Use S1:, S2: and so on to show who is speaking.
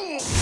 S1: Ooh.